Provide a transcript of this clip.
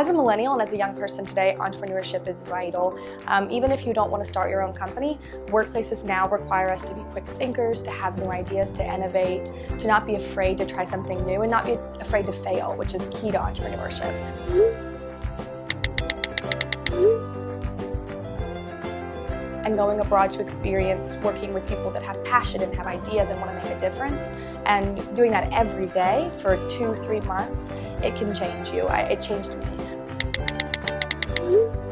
As a millennial and as a young person today, entrepreneurship is vital. Um, even if you don't want to start your own company, workplaces now require us to be quick thinkers, to have new ideas, to innovate, to not be afraid to try something new and not be afraid to fail, which is key to entrepreneurship. and going abroad to experience working with people that have passion and have ideas and want to make a difference and doing that every day for two, three months, it can change you. I, it changed me. 안녕